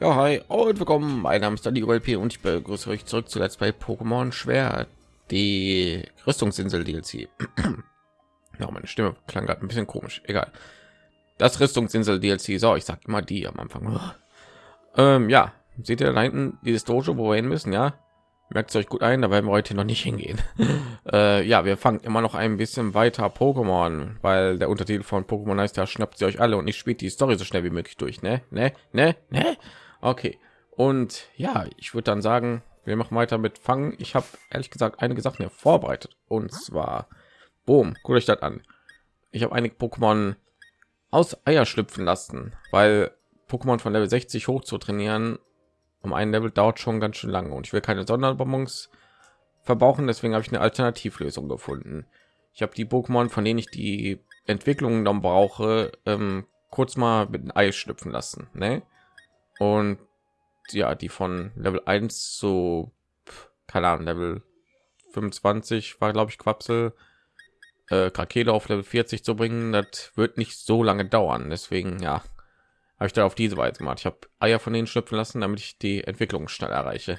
Ja, hi und willkommen. Mein Name ist Danny OLP und ich begrüße euch zurück zu Let's Play Pokémon Schwer, die Rüstungsinsel DLC. ja, meine Stimme klang gerade ein bisschen komisch. Egal. Das Rüstungsinsel DLC. So, ich sag immer die am Anfang. Ähm, ja, seht ihr da hinten dieses Dojo, wo wir hin müssen? Ja, merkt euch gut ein. Da werden wir heute noch nicht hingehen. äh, ja, wir fangen immer noch ein bisschen weiter Pokémon, weil der Untertitel von Pokémon heißt ja schnappt sie euch alle und ich spiele die Story so schnell wie möglich durch. Ne, ne, ne, ne. Okay. Und ja, ich würde dann sagen, wir machen weiter mit Fangen. Ich habe ehrlich gesagt einige Sachen hier vorbereitet. Und zwar, boom, guckt euch das an. Ich habe einige Pokémon aus Eier schlüpfen lassen, weil Pokémon von Level 60 hoch zu trainieren, um ein Level dauert schon ganz schön lange. Und ich will keine Sonderbonbons verbrauchen, deswegen habe ich eine Alternativlösung gefunden. Ich habe die Pokémon, von denen ich die Entwicklungen dann brauche, ähm, kurz mal mit einem Ei schlüpfen lassen. Ne? Und ja die von level 1 so keine ahnung level 25 war glaube ich quapsel äh, Krakele auf level 40 zu bringen das wird nicht so lange dauern. Deswegen ja habe ich da auf diese weise gemacht. Ich habe eier von denen schlüpfen lassen damit ich die entwicklung schnell erreiche.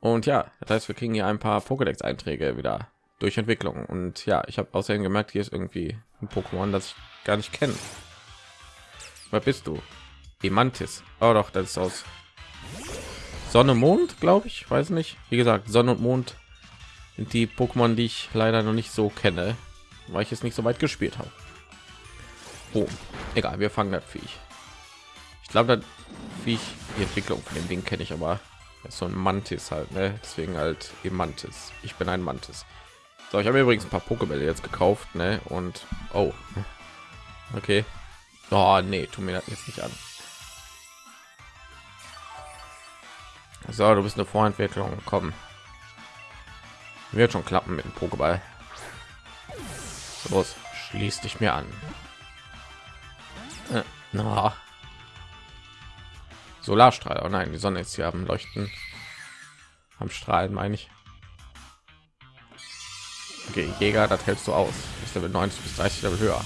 Und ja das heißt wir kriegen hier ein paar pokédex einträge wieder durch entwicklung. Und ja ich habe außerdem gemerkt hier ist irgendwie ein pokémon das ich gar nicht kenne. Wer bist du Demantis. Oh doch, das ist aus Sonne Mond, glaube ich. Weiß nicht. Wie gesagt, Sonne und Mond sind die Pokémon, die ich leider noch nicht so kenne, weil ich es nicht so weit gespielt habe. Oh, egal, wir fangen das Viech. Ich glaube, das Viech, die Entwicklung von dem Ding kenne ich aber. Das ist so ein Mantis halt, ne? Deswegen halt Mantis. Ich bin ein Mantis. So, ich habe übrigens ein paar Pokébälle jetzt gekauft, ne? Und oh, okay. Oh nee, tu mir das jetzt nicht an. So, du bist eine Vorentwicklung. Komm. Wird schon klappen mit dem Pokéball. Los, schließ dich mir an. Äh, na. Solarstrahl. Oh nein, die Sonne ist hier am Leuchten. Am Strahlen meine ich. Okay, Jäger, das hältst du aus. Ist Level 90 bis 30 Level höher.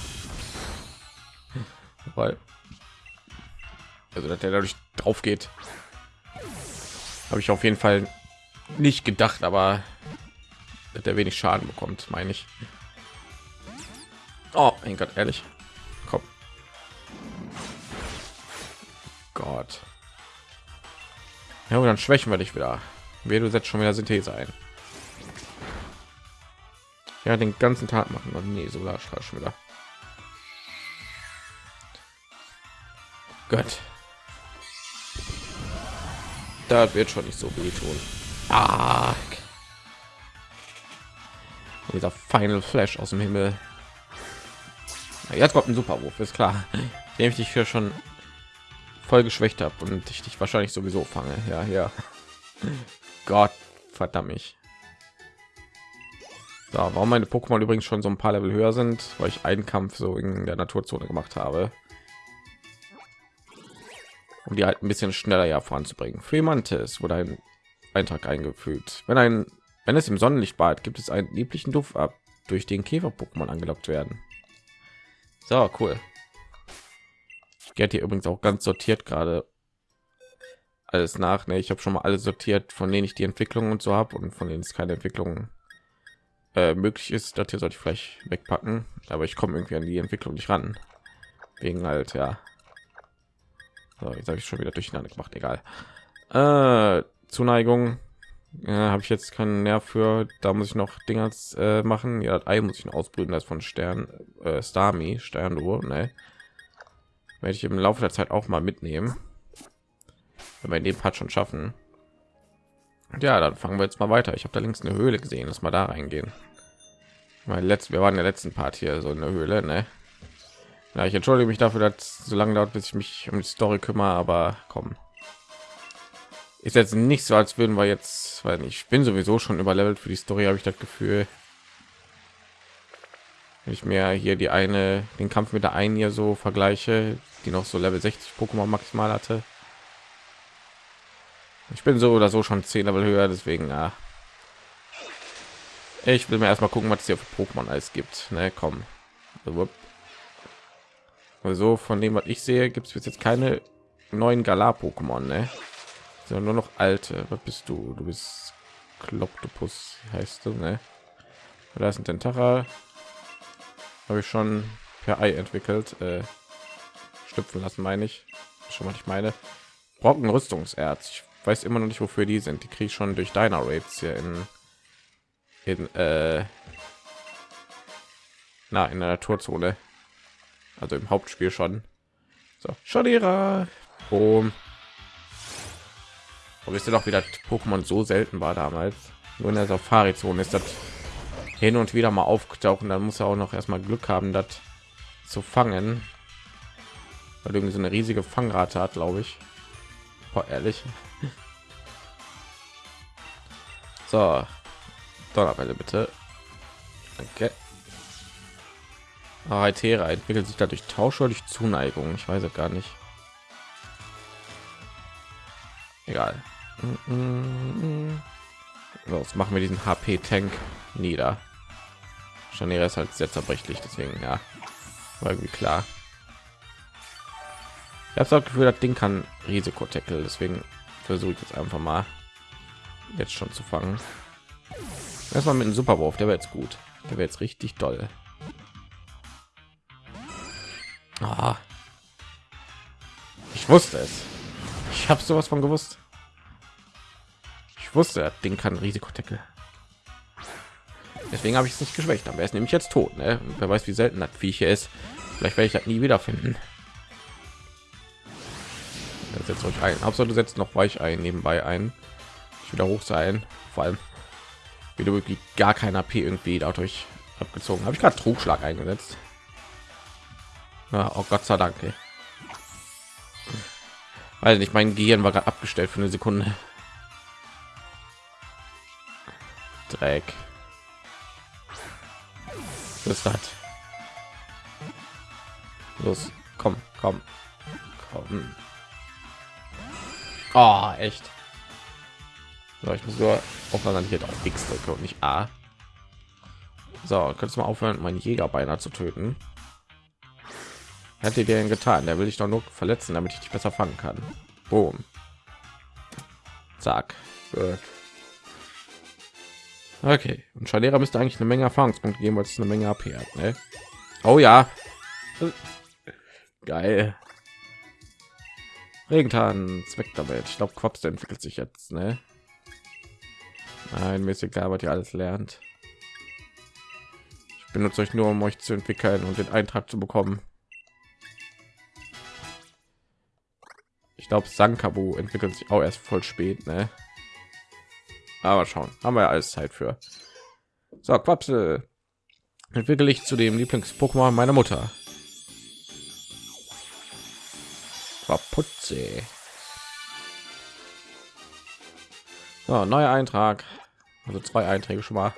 Weil also dass der dadurch drauf geht habe ich auf jeden Fall nicht gedacht, aber der wenig Schaden bekommt, meine ich. Oh mein Gott, ehrlich. Komm. Gott. Ja, und dann schwächen wir dich wieder. Wer du setzt schon wieder Synthese ein. Ja, den ganzen Tag machen und nee, Solarstrahl schon wieder. Gott da wird schon nicht so weh tun. Ah. dieser final flash aus dem himmel. Jetzt kommt ein superwurf ist klar. Dem ich dich hier schon voll geschwächt habe und ich dich wahrscheinlich sowieso fange. Ja ja. Gott verdammt mich. So, warum meine pokémon übrigens schon so ein paar level höher sind weil ich einen kampf so in der naturzone gemacht habe um die halt ein bisschen schneller ja voranzubringen. Fremantis wurde ein Eintrag eingefügt. Wenn ein wenn es im Sonnenlicht bad, gibt es einen lieblichen Duft ab, durch den Käfer-Pokémon angelockt werden. So cool. Ich gehe hier übrigens auch ganz sortiert gerade alles nach. Ne? Ich habe schon mal alles sortiert, von denen ich die Entwicklung und so habe und von denen es keine Entwicklung äh, möglich ist. Das hier sollte ich vielleicht wegpacken, aber ich komme irgendwie an die Entwicklung nicht ran. Wegen halt ja so, jetzt habe ich schon wieder durcheinander gemacht. Egal. Äh, Zuneigung äh, habe ich jetzt keinen Nerv für. Da muss ich noch Dinger äh, machen. Ja, das Ei muss ich noch ausbrüten. Das von Stern äh, Starmie Sternuhr. Ne, werde ich im Laufe der Zeit auch mal mitnehmen. Wenn wir in dem Part schon schaffen. Ja, dann fangen wir jetzt mal weiter. Ich habe da links eine Höhle gesehen. Lass mal da reingehen. Mein letzten, wir waren in der letzten Part hier so eine Höhle, ne? Ja, ich entschuldige mich dafür, dass so lange dauert, bis ich mich um die Story kümmere, aber komm. Ist jetzt nicht so, als würden wir jetzt, weil ich bin sowieso schon überlevelt für die Story, habe ich das Gefühl. Wenn ich mir hier die eine, den Kampf mit der einen hier so vergleiche, die noch so Level 60 Pokémon maximal hatte. Ich bin so oder so schon 10 Level höher, deswegen ja. Ich will mir erstmal gucken, was es hier für Pokémon alles gibt. Ne, komm. Also von dem, was ich sehe, gibt es jetzt keine neuen Galar-Pokémon, ne? Sind nur noch alte. Was bist du? Du bist Kloptopus, heißt du, ne? Da ist ein Tentacher. Habe ich schon per Ei entwickelt. Äh, stüpfen lassen, meine ich. Schon mal ich meine. Brocken Rüstungserz. Ich weiß immer noch nicht, wofür die sind. Die kriege ich schon durch deiner Raids hier in, in äh, na, in der Naturzone. Also im Hauptspiel schon. So, Schadera. Boom. Und wisst ihr doch, wie das Pokémon so selten war damals. Nur in der Safari-Zone ist das hin und wieder mal aufgetaucht. Dann muss er auch noch erstmal Glück haben, das zu fangen. Weil irgendwie so eine riesige Fangrate hat, glaube ich. Boah, ehrlich. So, Donnerwelle bitte. Danke. Aritera entwickelt sich dadurch Tausch oder durch Zuneigung. Ich weiß es gar nicht. Egal. Los, machen wir diesen HP-Tank nieder. Scharnier ist halt sehr zerbrechlich, deswegen ja, war irgendwie klar. Ich habe das Gefühl, das Ding kann Risikotackle, deswegen versuche ich jetzt einfach mal jetzt schon zu fangen. Erstmal mit einem Superwurf, der wäre jetzt gut. Der wäre jetzt richtig toll. Ah. Ich wusste es. Ich habe sowas von gewusst. Ich wusste, das Ding kann Risikotackle. Deswegen habe ich es nicht geschwächt. Aber er ist nämlich jetzt tot. Ne? Wer weiß, wie selten das Viech hier ist. Vielleicht werde ich das nie wieder finden. Setzt euch ein. Hauptsache setzt noch weich ein nebenbei ein. Ich wieder hoch sein. Vor allem wieder wirklich gar kein AP irgendwie dadurch abgezogen. Habe ich gerade Trugschlag eingesetzt. Ja, oh Gott sei Dank. Ey. Weil nicht mein Gehirn war gerade abgestellt für eine Sekunde. Dreck. Das? Los, komm, komm, komm. Oh, echt. So, ich muss nur aufpassen, ich jetzt X drücke und nicht A. So, kannst du mal aufhören, meinen Jäger beinahe zu töten? Hätte dir denn getan? Der will ich doch nur verletzen, damit ich dich besser fangen kann. Boom. Zack. Gut. Okay. Und Schalera müsste eigentlich eine Menge Erfahrungspunkte geben, weil es eine Menge AP hat. Ne? Oh ja. Geil. Regentan, Zweck damit. Ich glaube, Quaps entwickelt sich jetzt. Ne? Nein, mir ist egal, was ihr alles lernt. Ich benutze euch nur, um euch zu entwickeln und den Eintrag zu bekommen. Ich glaube, Sankabu entwickelt sich auch erst voll spät, ne? Aber schauen, haben wir ja alles Zeit für. So, Quapsel entwickle ich zu dem Lieblings-Pokémon meiner Mutter. Quaputze. So, neuer Eintrag. Also zwei Einträge schon mal.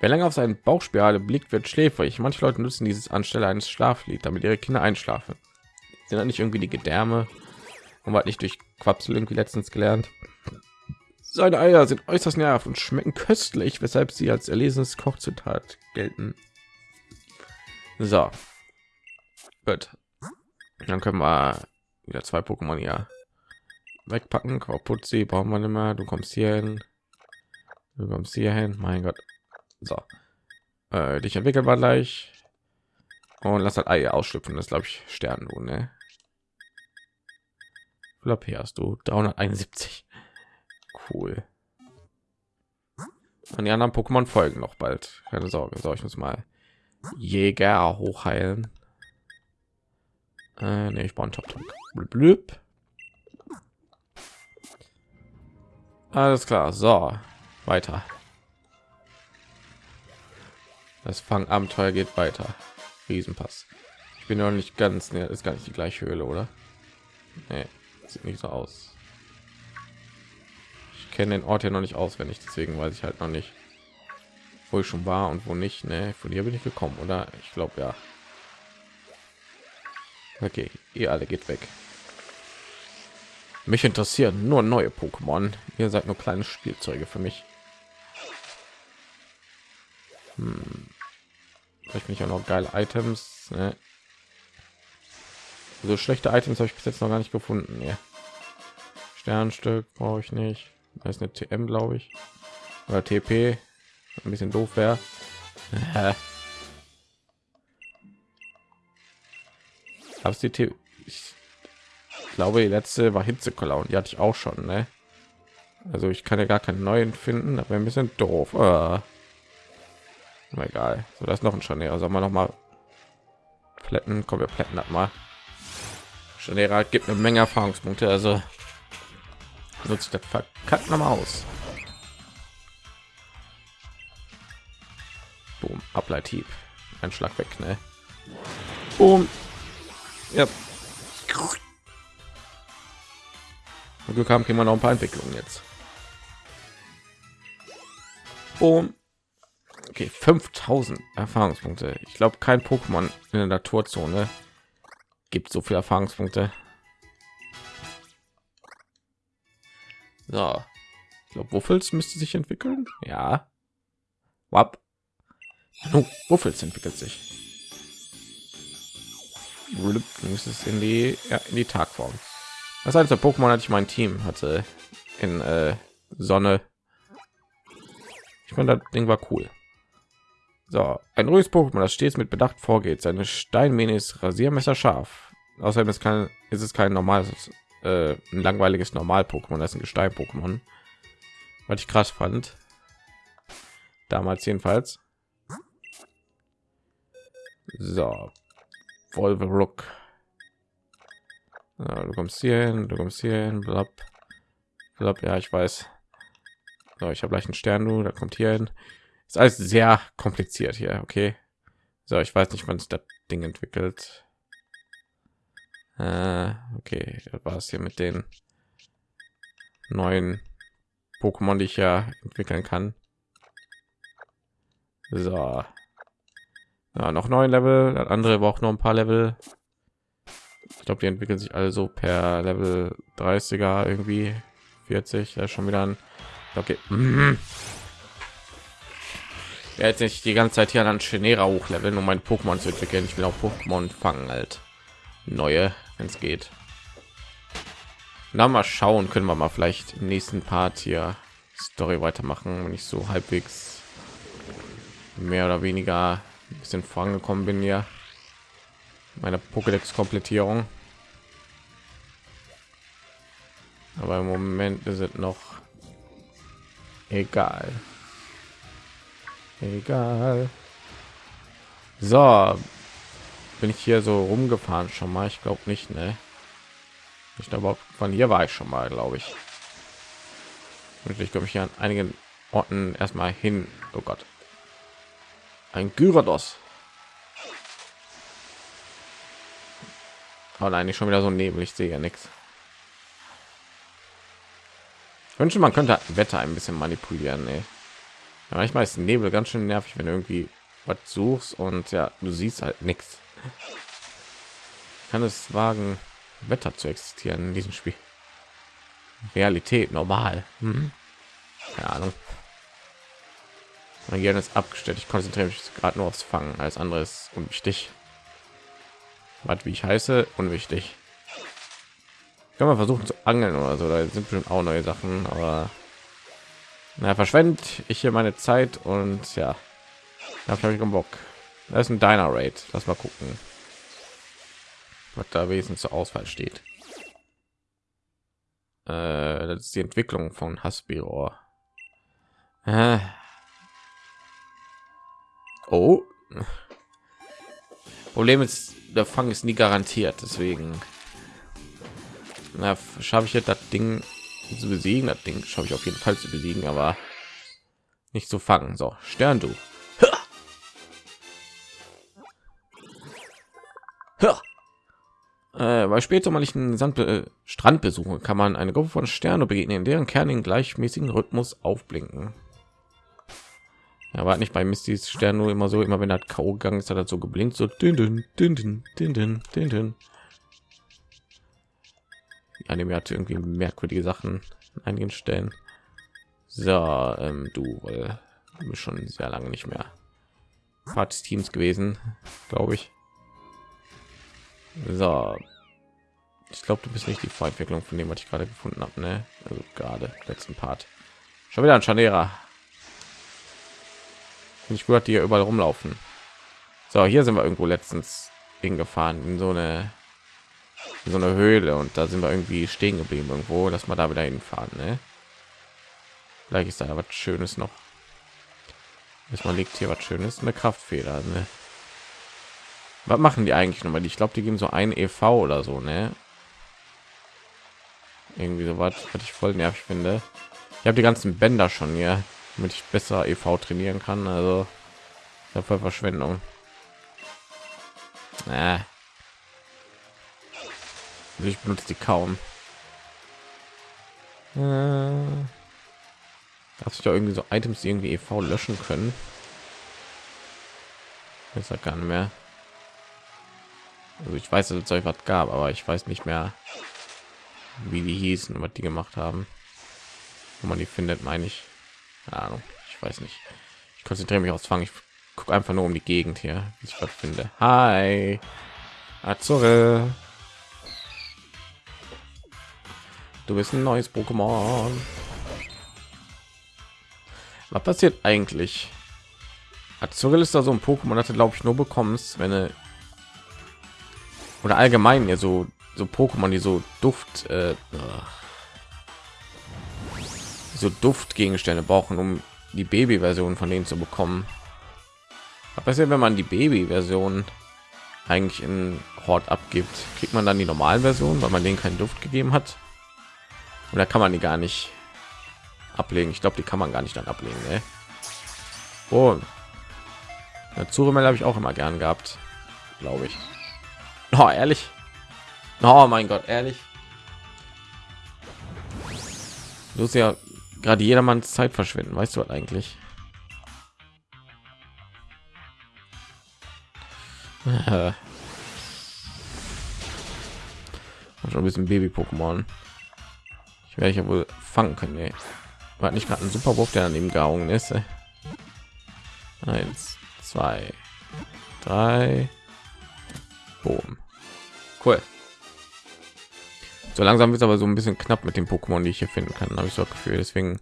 Wer länger auf seinen Bauchspirale blickt, wird schläfrig. Manche Leute nutzen dieses anstelle eines Schlaflied, damit ihre Kinder einschlafen dann nicht irgendwie die Gedärme und hat nicht durch Quapsel irgendwie letztens gelernt. Seine Eier sind äußerst nervt und schmecken köstlich, weshalb sie als erlesenes Kochzutat gelten. So, gut. Dann können wir wieder zwei Pokémon ja wegpacken. Putzi brauchen wir nicht mehr. Du kommst hier hin. Du kommst hier hin. Mein Gott. So, äh, dich entwickeln wir gleich und lass das Ei ausschlüpfen. Das glaube ich Stern, du, ne? Flop hast du 371. Cool. Und die anderen Pokémon folgen noch bald. Keine Sorge. Soll ich uns mal Jäger hochheilen? Äh, nee, ich brauche einen Top Blüb. Alles klar. So, weiter. Das Fangabenteuer geht weiter. Riesenpass. Ich bin noch nicht ganz, ne, ist gar nicht die gleiche Höhle, oder? Nee, sieht nicht so aus. Ich kenne den Ort ja noch nicht auswendig, deswegen weiß ich halt noch nicht, wo ich schon war und wo nicht. Ne, von hier bin ich gekommen, oder? Ich glaube ja. Okay, ihr alle geht weg. Mich interessieren nur neue Pokémon. Ihr seid nur kleine Spielzeuge für mich. Hm. Vielleicht bin ich auch noch geile Items. Ne? So schlechte Items habe ich bis jetzt noch gar nicht gefunden. Ja. Sternstück brauche ich nicht. Da ist eine TM, glaube ich. Oder TP. Ein bisschen doof wäre. Hab's die T ich glaube, die letzte war Hitzekoller und die hatte ich auch schon, ne? Also ich kann ja gar keinen neuen finden, aber ein bisschen doof. Äh. egal. So, das ist noch ein Scharnier. Soll man noch mal plätten? Kommen wir plätten das mal. Scharnier gibt eine Menge Erfahrungspunkte, also nutzt das verkackt noch mal aus. Boom, Ableithieb. Ein Schlag weg, ne? Boom. Ja. Glück haben kriegen wir noch ein paar Entwicklungen jetzt. Boom. Okay, 5000 Erfahrungspunkte. Ich glaube, kein Pokémon in der Naturzone gibt so viele Erfahrungspunkte. So, ich glaube, Wuffels müsste sich entwickeln. Ja. Wap. Oh, Wuffels entwickelt sich. Ist es in die ja, in die Tagform. Das heißt, der Pokémon hatte ich mein Team hatte in äh, Sonne. Ich meine, das Ding war cool. So, ein ruhiges Pokémon, das stets mit Bedacht vorgeht. Seine Steinmähne ist Rasiermesser scharf. Außerdem ist, kein, ist es kein normales, äh, ein langweiliges Normal-Pokémon, das ist ein Gestein-Pokémon. Was ich krass fand. Damals jedenfalls. So, Volverook. Ja, du kommst hier hin, du kommst hier hin, blab. Blab, ja, ich weiß. So, ich habe gleich einen Stern, du, da kommt hier hin. Ist alles sehr kompliziert hier, okay. So, ich weiß nicht, wann es das Ding entwickelt. Äh, okay, das war es hier mit den neuen Pokémon, die ich ja entwickeln kann. So, ja, noch neun Level, das andere braucht noch ein paar Level. Ich glaube, die entwickeln sich also per Level 30er irgendwie 40. Ja, schon wieder ein. Okay. Mhm. Jetzt nicht die ganze Zeit hier an Chenera hochleveln, um mein Pokémon zu entwickeln. Ich will auch Pokémon fangen halt. Neue, wenn es geht. Na mal schauen, können wir mal vielleicht im nächsten Part hier Story weitermachen, wenn ich so halbwegs mehr oder weniger ein bisschen vorangekommen bin ja meine Pokédex Komplettierung. Aber im Moment ist es noch egal. Egal. So, bin ich hier so rumgefahren schon mal? Ich glaube nicht, ne? Ich glaube, von hier war ich schon mal, glaube ich. Und ich komme hier an einigen Orten erstmal hin. Oh Gott. Ein Gyarados. Oh nein, ich schon wieder so nebel. Ich sehe ja nichts. Ich wünsche, man könnte Wetter ein bisschen manipulieren. Ey. Ja, manchmal ist Nebel ganz schön nervig, wenn du irgendwie was suchst und ja, du siehst halt nichts. Kann es wagen, Wetter zu existieren in diesem Spiel? Realität normal. Hm? Keine Ahnung. Mein Gehirn ist abgestellt. Ich konzentriere mich gerade nur aufs Fangen. Alles andere ist unwichtig. Was wie ich heiße, unwichtig. Kann man versuchen zu angeln oder so. Da sind bestimmt auch neue Sachen, aber na verschwendet ich hier meine Zeit und ja, da habe ich keinen Bock. Da ist ein Diner Raid. Lass mal gucken, was da wesentlich zur Auswahl steht. Äh, das ist die Entwicklung von Hasbiro. Äh, Oh. Problem ist, der Fang ist nie garantiert, deswegen schaffe ich jetzt das Ding zu besiegen. Das Ding schaffe ich auf jeden Fall zu besiegen, aber nicht zu fangen. So, Stern du. Äh, bei später mal ich einen Sand äh, Strand besuchen, kann man eine Gruppe von Sternen begegnen, deren Kern in gleichmäßigen Rhythmus aufblinken. Ja, war nicht bei Mistys Stern nur immer so, immer wenn er K.O. gegangen ist, hat er so geblinkt, so dünn, dünn, dünn, dünn, dünn, dünn, dünn. Anime hat irgendwie merkwürdige Sachen einigen Stellen. So, ähm, du, äh, du bist schon sehr lange nicht mehr Part des Teams gewesen, glaube ich. So, Ich glaube, du bist nicht die Vorentwicklung von dem, was ich gerade gefunden habe, ne? Also gerade letzten Part. Schon wieder ein Scharnierer. Finde ich gut, die hier überall rumlaufen. So, hier sind wir irgendwo letztens hingefahren in so eine in so eine Höhle und da sind wir irgendwie stehen geblieben irgendwo, dass man da wieder hinfahren, ne? Vielleicht ist da was Schönes noch. Erstmal liegt hier was Schönes, eine Kraftfeder, ne? Was machen die eigentlich nochmal? Ich glaube, die geben so ein EV oder so, ne? Irgendwie so was, was ich voll nervig finde. Ich habe die ganzen Bänder schon hier, damit ich besser EV trainieren kann. Also voll Verschwendung. Ich benutze die kaum. Äh. Dass ich da irgendwie so Items irgendwie EV löschen können. Ist ja gar nicht mehr. Also ich weiß, dass es euch was gab, aber ich weiß nicht mehr, wie die hießen, was die gemacht haben. Wo man die findet, meine ich. Keine Ahnung, ich weiß nicht. Ich konzentriere mich aufs Fangen. Ich gucke einfach nur um die Gegend hier, wie ich was finde. Hi, Azure. Du bist ein neues Pokémon. Was passiert eigentlich? Azuril ist da so ein Pokémon, das glaube ich nur bekommst, wenn du oder allgemein ja so so Pokémon, die so Duft äh, so Duftgegenstände brauchen, um die Baby-Version von denen zu bekommen. Was passiert, wenn man die Baby-Version eigentlich in Hort abgibt? Kriegt man dann die normalen Version, weil man denen keinen Duft gegeben hat? Oder kann man die gar nicht ablegen? Ich glaube, die kann man gar nicht dann ablegen. Ne? Oh, Zuremel habe ich auch immer gern gehabt, glaube ich. Oh, ehrlich? Oh mein Gott, ehrlich? Du ist ja gerade jedermanns Zeit verschwinden, weißt du was eigentlich? schon ein bisschen Baby-Pokémon. Ich werde ja wohl fangen können. Ey. War nicht gerade ein Superwurf, der daneben gehauen ist. Ey. Eins, zwei, drei. Boom. Cool. So langsam wird aber so ein bisschen knapp mit den Pokémon, die ich hier finden kann, habe ich so das Gefühl. Deswegen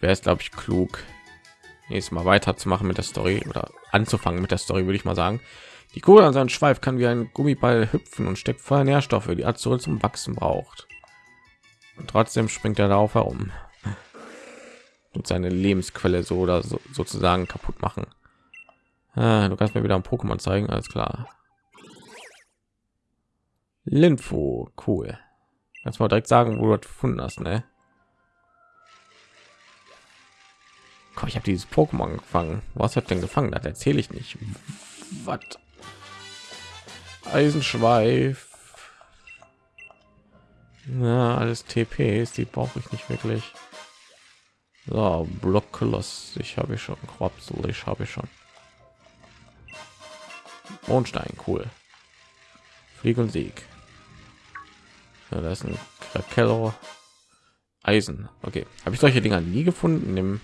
wäre es, glaube ich, klug, nächstes Mal weiterzumachen mit der Story oder anzufangen mit der Story, würde ich mal sagen. Die Kugel an seinem Schweif kann wie ein Gummiball hüpfen und steckt voller Nährstoffe, die Azul zum Wachsen braucht. Trotzdem springt er darauf herum und seine Lebensquelle so oder so, sozusagen kaputt machen. Ah, du kannst mir wieder ein Pokémon zeigen, alles klar. Linfo, cool. Kannst mal direkt sagen, wo du das gefunden hast, ne? Komm, ich habe dieses Pokémon gefangen. Was hat denn gefangen? Das erzähle ich nicht. Was? Eisenschweif. Na, alles TPs, die brauche ich nicht wirklich. So, Blockkoloss, ich habe schon Quapsel, ich habe schon. Mondstein, cool. Flieg und Sieg. Ja, da ist ein Krakello. Eisen. Okay, habe ich solche Dinger nie gefunden im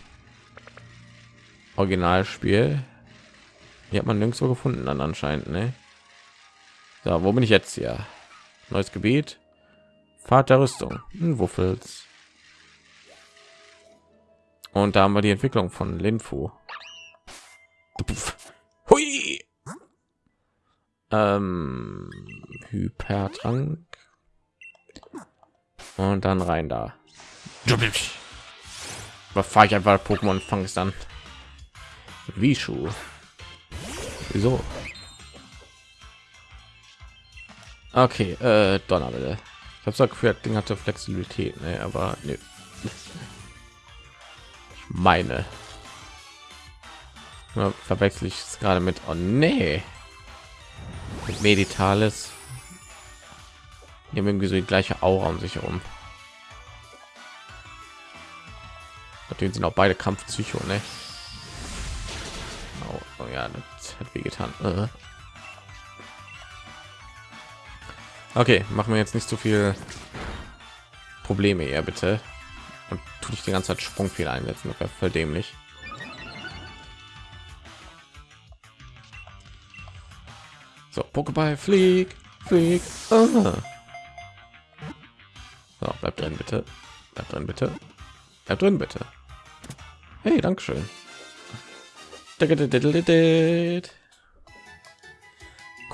Originalspiel. Die hat man nirgendwo gefunden dann anscheinend, ne? So, wo bin ich jetzt hier? Neues Gebiet. Fahrt der Rüstung. Hm, Wuffels. Und da haben wir die Entwicklung von Linfu. Hui. Ähm, Hypertrank. Und dann rein da. Fahre ich einfach Pokémon fangst dann. Wie Schuh. Wieso? Okay, äh, Donnerwelle. Ich habe Gefühl, das Ding hatte Flexibilität, ne, aber ne. Ich meine, ja, verwechsel ich es gerade mit. Oh nee, mit Meditales. Die haben irgendwie so die gleiche Aura um sich herum. Natürlich sind auch beide Kampfpsycho, ne? Oh, oh ja, das hat weh getan. Uh. Okay, machen wir jetzt nicht so viel Probleme eher bitte. Und tue ich die ganze Zeit Sprungfehler einsetzen, das wäre voll dämlich. So, Pokéball, flieg, flieg. Ah. So, bleib drin, bitte. Bleib drin, bitte. Bleib drin, bitte. Hey, Dankeschön.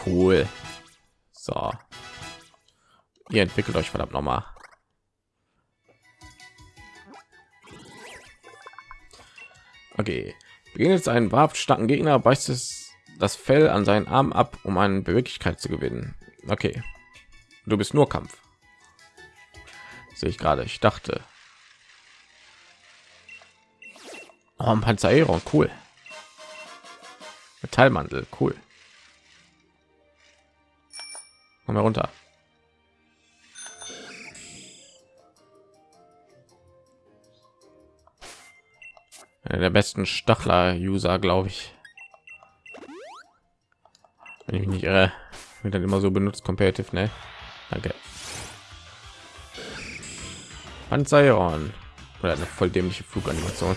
Cool. So. Ihr entwickelt euch verdammt noch mal. Okay. Begegnet einen wahrhaft starken Gegner, beißt es das Fell an seinen Arm ab, um eine Beweglichkeit zu gewinnen. Okay. Du bist nur Kampf. Sehe ich gerade. Ich dachte. Oh, ein Panzerero, cool. Metallmantel, cool. Komm mal der besten Stachler-User, glaube ich. Wenn ich mich nicht irre, wird dann immer so benutzt, competitive, ne? Danke. Panzeron. Oder eine voll dämliche Fluganimation.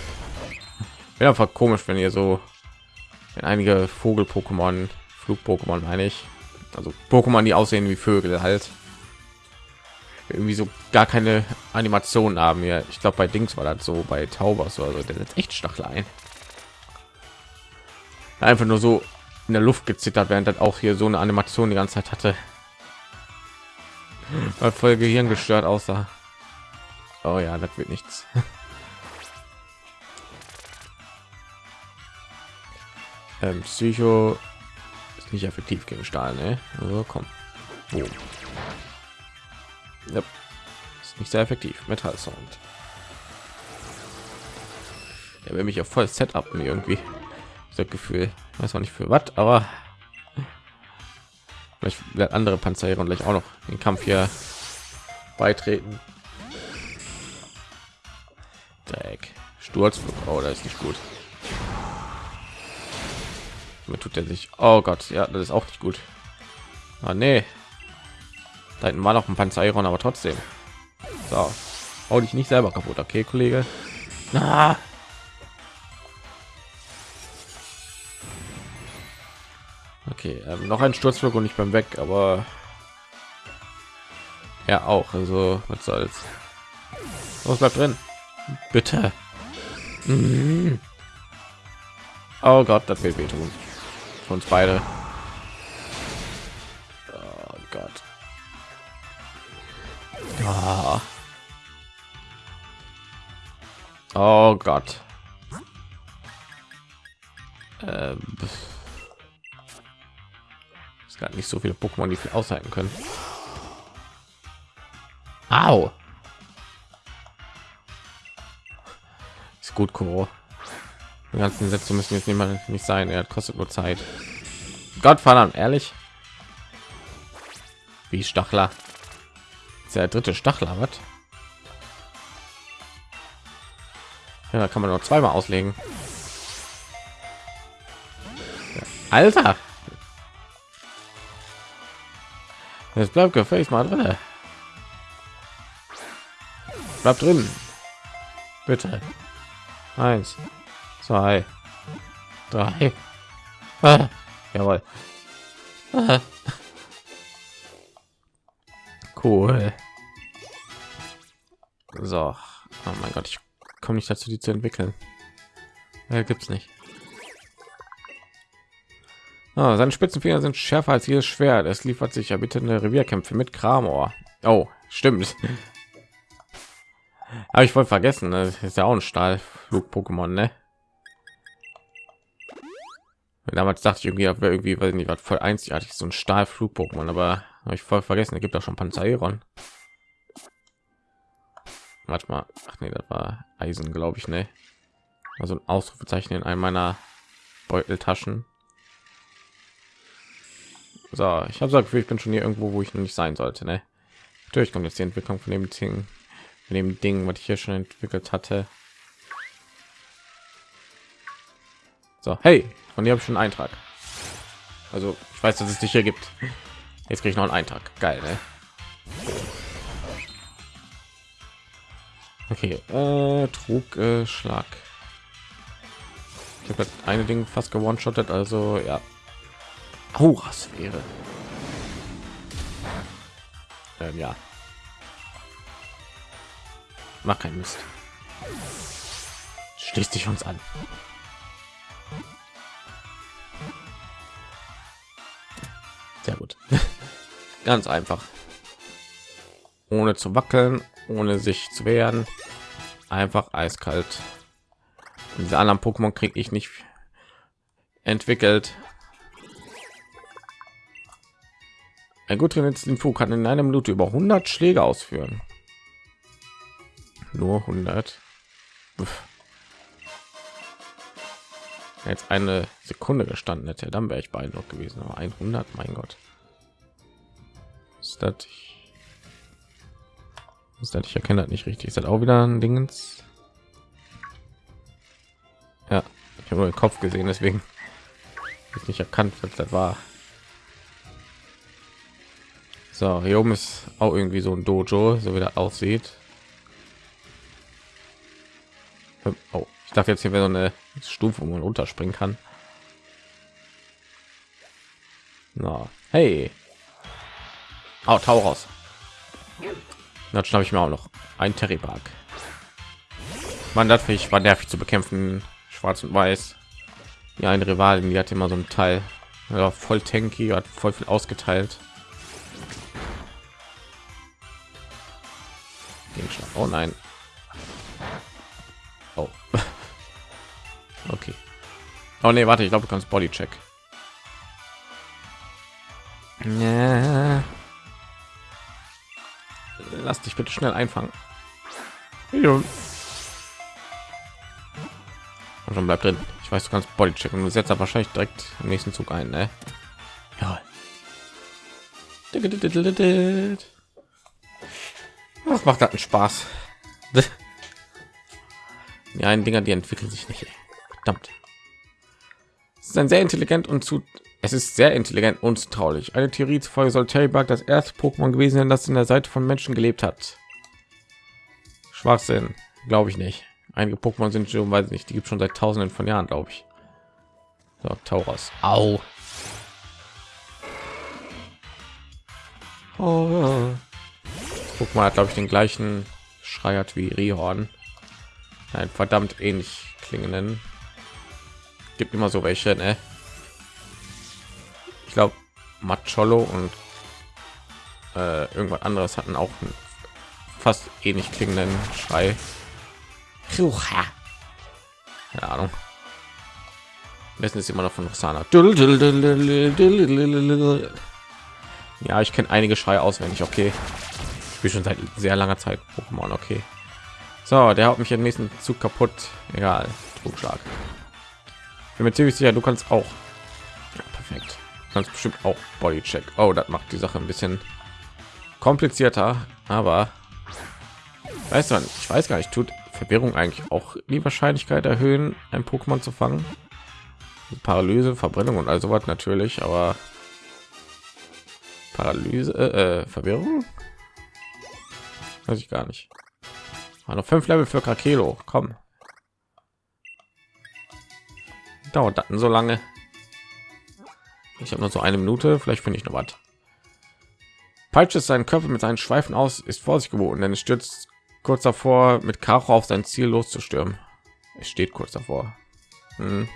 Wäre einfach komisch, wenn ihr so wenn einige Vogel-Pokémon, Flug-Pokémon meine ich, also Pokémon, die aussehen wie Vögel halt, irgendwie so gar keine Animationen haben. Ja, ich glaube bei Dings war das so bei Taubers oder so, der setzt echt Stachel ein. Einfach nur so in der Luft gezittert, während das auch hier so eine Animation die ganze Zeit hatte. Weil voll Gehirn gestört aussah. Oh ja, das wird nichts. ähm, Psycho ist nicht effektiv gegen Stahl, ne? Also, komm. Boom. Ja. Ist nicht sehr effektiv. Metall Sound. Er will mich auf voll Setup irgendwie. Das Gefühl, weiß auch nicht für was, aber vielleicht andere Panzer und gleich auch noch den Kampf hier beitreten. Dreck. Sturzflug. Oh, ist nicht gut. Mir tut er sich. Oh Gott, ja, das ist auch nicht gut. Ah, nee. Da hinten war noch ein Panzeriron, aber trotzdem. So, hau dich nicht selber kaputt, okay, Kollege. Ah. Okay, ähm, noch ein Sturzflug und ich beim weg, aber ja auch. Also was soll's. Was bleibt drin? Bitte. Mhm. Oh Gott, das wird wehtun. Für uns beide. Oh Gott. Oh, oh Gott. Ähm, es gab nicht so viele Pokémon, die viel aushalten können. Au. Ist gut, Kuro. Die ganzen Sätze müssen jetzt mal nicht sein. Er kostet nur Zeit. Gott verdammt, ehrlich. Wie Stachler. Ist der dritte Stachler, was? Ja, da kann man noch zweimal auslegen. Alter. Jetzt bleibt gefälligst mal drin. Bleibt drin. Bitte. Eins, zwei, drei. Ah, jawohl. Ah. Cool. So. Oh mein Gott, ich komme nicht dazu, die zu entwickeln. Ja, gibt's nicht. Oh, seine Spitzenfinger sind schärfer als jedes Schwert. Es liefert sich ja bitte eine Revierkämpfe mit Kramor. Oh, stimmt. Aber ich wollte vergessen, das ist ja auch ein Stahlflug-Pokémon, ne? Damals dachte ich irgendwie, irgendwie, weil nicht, was voll einzigartig so ein Stahlflug-Pokémon, aber habe ich voll vergessen. Da gibt auch schon Panzeron. Manchmal, ach nee, das war Eisen, glaube ich, ne? Also ein Ausrufezeichen in einem meiner Beuteltaschen. So, ich habe Gefühl, ich bin schon hier irgendwo, wo ich noch nicht sein sollte, ne? Natürlich kommt jetzt die Entwicklung von dem Ding, von dem Ding, was ich hier schon entwickelt hatte. So, hey, und habe ich schon einen Eintrag. Also, ich weiß, dass es dich hier gibt. Jetzt kriege ich noch einen Eintrag. Geil, ne? Okay, äh, trug äh, Schlag. Ich habe eine Ding fast gewone-shottet, also ja. Aura-Sphäre. Ähm, ja. mach keinen Mist. Schließt dich uns an. Sehr gut. Ganz einfach. Ohne zu wackeln, ohne sich zu wehren. Einfach eiskalt. Und diese anderen Pokémon kriege ich nicht entwickelt. Ein gut trainiertes Info kann in einer Minute über 100 Schläge ausführen. Nur 100. Uff. Jetzt eine Sekunde gestanden hätte, dann wäre ich beeindruckt gewesen. Aber 100, mein Gott. Ist das? Ist das? Ich erkenne das nicht richtig. Ist das auch wieder ein Dingens? Ja, ich habe nur den Kopf gesehen, deswegen ist nicht erkannt, was das war. So, hier oben ist auch irgendwie so ein Dojo, so wie das aussieht. Oh, ich dachte jetzt hier wäre so eine Stufe, wo man runterspringen kann. Na, hey. Oh, Tau raus. Dann schnappe ich mir auch noch ein Terrybark. Man, das ich war nervig zu bekämpfen. Schwarz und Weiß. Ja, ein Rivalen, die hat immer so ein Teil. Ja, voll tanky, hat voll viel ausgeteilt. Oh nein. Oh. okay. Oh nee, warte, ich glaube, du kannst Bodycheck. Ja. Lass dich bitte schnell einfangen. Ja. Und schon bleibt drin. Ich weiß, du kannst Bodycheck und du setzt wahrscheinlich direkt im nächsten Zug ein, ne? Ja. Was macht das einen Spaß? Ja, ein Dinger, die entwickeln sich nicht. Verdammt. Es ist ein sehr intelligent und zu es ist sehr intelligent und traulich. Eine Theorie zufolge soll Terry Bug das erste Pokémon gewesen sein, das in der Seite von Menschen gelebt hat. Schwachsinn, glaube ich nicht. Einige Pokémon sind schon, weiß nicht, die gibt schon seit Tausenden von Jahren, glaube ich. So, Tauros. Au. Oh. Pokémon hat, glaube ich, den gleichen Schreiert wie Rihorn. Ein verdammt ähnlich klingenden. Gibt immer so welche, ne? Ich glaube, Macholo und äh, irgendwas anderes hatten auch einen fast ähnlich klingenden Schrei. Keine Ahnung. Wissen ist immer noch von Roxana. Ja, ich kenne einige Schreie auswendig. Okay, ich bin schon seit sehr langer Zeit Pokémon. Okay, so, der haut mich im nächsten Zug kaputt. Egal, Trugschlag. Ich bin mir ziemlich sicher, du kannst auch. Ja, perfekt ganz bestimmt auch Bodycheck. Oh, das macht die Sache ein bisschen komplizierter, aber weißt du, ich weiß gar nicht, tut Verwirrung eigentlich auch die Wahrscheinlichkeit erhöhen, ein Pokémon zu fangen? Paralyse, Verbrennung und also was natürlich, aber Paralyse, äh, äh, Verwirrung? Weiß ich gar nicht. War noch fünf Level für Krakelo. Komm. Dauert das so lange? Ich habe nur so eine Minute, vielleicht finde ich noch was. Peitsche seinen Körper mit seinen Schweifen aus, ist Vorsicht geboten, denn es stürzt kurz davor, mit Karo auf sein Ziel loszustürmen. Es steht kurz davor. Hm.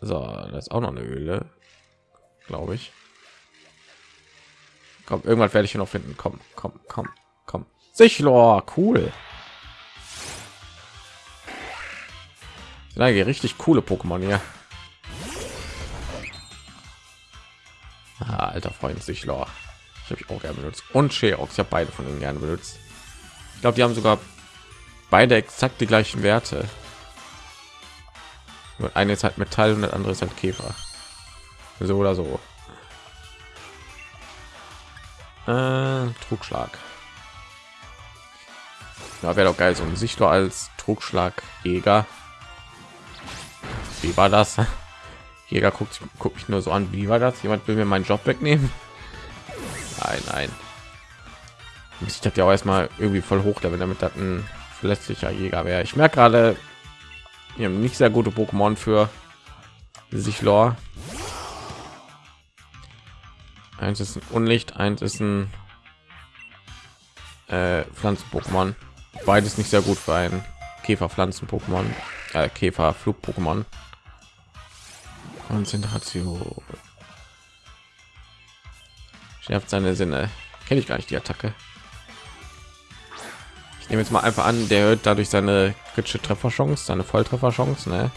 So, das ist auch noch eine Höhle, glaube ich. Komm, irgendwann werde ich hier noch finden. Komm, komm, komm, komm. Sichlor, cool. Sind richtig coole Pokémon hier. Ah, alter Freund sich Lor. Ich habe ich auch gerne benutzt. Und Sherox, habe beide von ihnen gerne benutzt. Ich glaube, die haben sogar beide exakt die gleichen Werte. Und eine ist halt Metall und das andere ist halt Käfer. So oder so. Äh, Trugschlag. Ja, wäre doch geil, so ein Sichtler als Trugschlagjäger. Wie war das? Jäger guckt, guckt mich nur so an. Wie war das? Jemand will mir meinen Job wegnehmen? Nein, nein. Ich hatte ja auch erstmal irgendwie voll hoch, damit das ein verletzlicher Jäger wäre. Ich merke gerade, wir haben nicht sehr gute Pokémon für sich Lore. Eins ist ein Unlicht, eins ist ein äh, Pflanzen-Pokémon. Beides nicht sehr gut für ein Käfer-Pflanzen-Pokémon, äh, Käfer-Flug-Pokémon. Konzentration. Schärft seine Sinne. Kenne ich gar nicht die Attacke. Ich nehme jetzt mal einfach an, der hört dadurch seine kritische Trefferchance, seine Volltrefferchance, ne?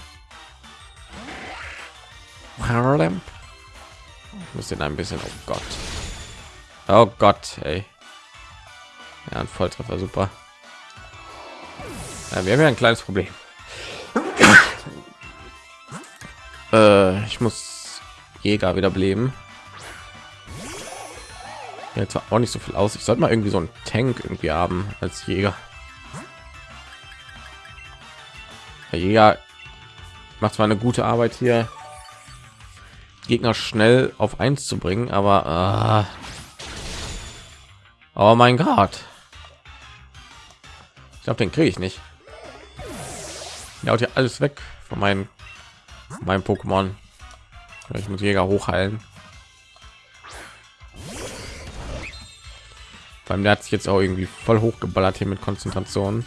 Ich muss den ein bisschen, oh Gott. Oh Gott, ey. Ja, ein Volltreffer, super. Ja, wir haben ja ein kleines Problem. Äh, ich muss Jäger wieder beleben. Jetzt war auch nicht so viel aus. Ich sollte mal irgendwie so ein Tank irgendwie haben als Jäger. Der Jäger macht zwar eine gute Arbeit hier, Gegner schnell auf eins zu bringen, aber uh, oh mein Gott, ich glaube, den kriege ich nicht. Er haut ja alles weg von meinem meinem Pokémon. Ich muss Jäger hochheilen. Beim der hat sich jetzt auch irgendwie voll hochgeballert hier mit Konzentration.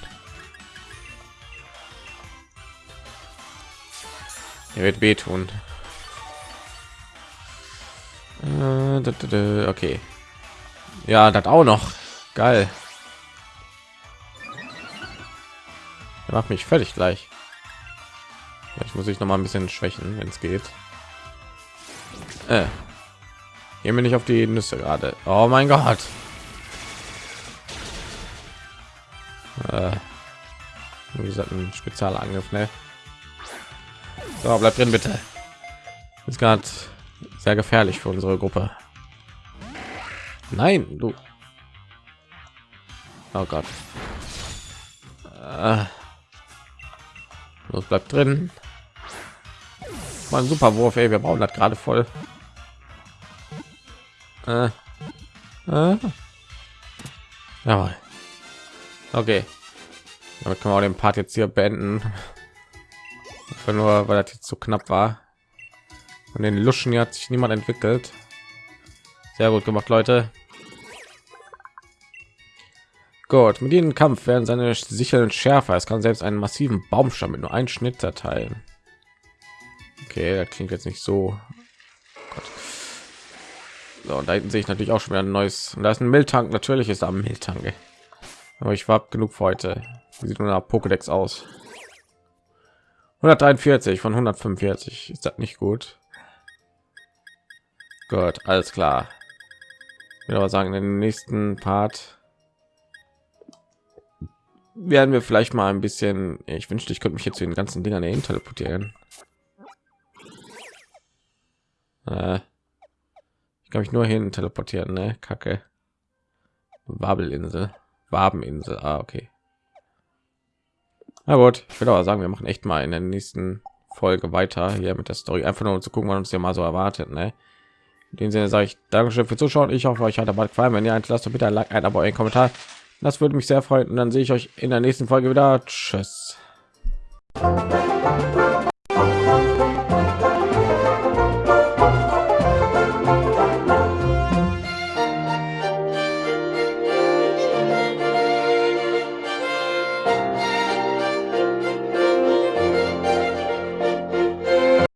Er wird wehtun. Äh, okay. Ja, das auch noch. Geil. Er macht mich völlig gleich. Ich muss ich noch mal ein bisschen schwächen, wenn es geht. Äh. Hier bin ich auf die Nüsse gerade. Oh mein Gott. Äh, wie gesagt, ein Spezialangriff, ne? So, bleibt drin, bitte. Ist gerade sehr gefährlich für unsere Gruppe. Nein, du. Oh Gott. Äh, los, bleibt drin. Mal super Wurf, ey. Wir brauchen das gerade voll. Äh, äh. Jawohl. Okay. Damit können wir auch den Part jetzt hier beenden. Nur, weil das jetzt so knapp war. Und den Luschen hat sich niemand entwickelt. Sehr gut gemacht, Leute. Gut, mit jedem Kampf werden seine sicheren schärfer. Es kann selbst einen massiven Baumstamm mit nur einen Schnitt zerteilen. Okay, das klingt jetzt nicht so. Gott. So, und da hinten sehe ich natürlich auch schon wieder ein neues. Und da ist ein Miltank. Natürlich ist da ein Miltank. Aber ich war genug für heute. Wie sieht nur nach Pokédex aus? 143 von 145 ist das nicht gut. Gut, alles klar. Ich will aber sagen, in den nächsten Part werden wir vielleicht mal ein bisschen. Ich wünschte, ich könnte mich jetzt zu den ganzen Dingern dahin teleportieren. Äh, ich kann mich nur hin teleportieren, ne? Kacke. Wabelinsel. Wabeninsel. Ah, okay. Na gut, ich würde aber sagen, wir machen echt mal in der nächsten Folge weiter hier mit der Story. Einfach nur um zu gucken, was uns ja mal so erwartet. Ne? In dem Sinne sage ich Dankeschön für Zuschauen. Ich hoffe, euch hat dabei gefallen. Wenn ihr ein lasst bitte ein Like, ein Abo, ein Kommentar. Das würde mich sehr freuen. Und dann sehe ich euch in der nächsten Folge wieder. Tschüss.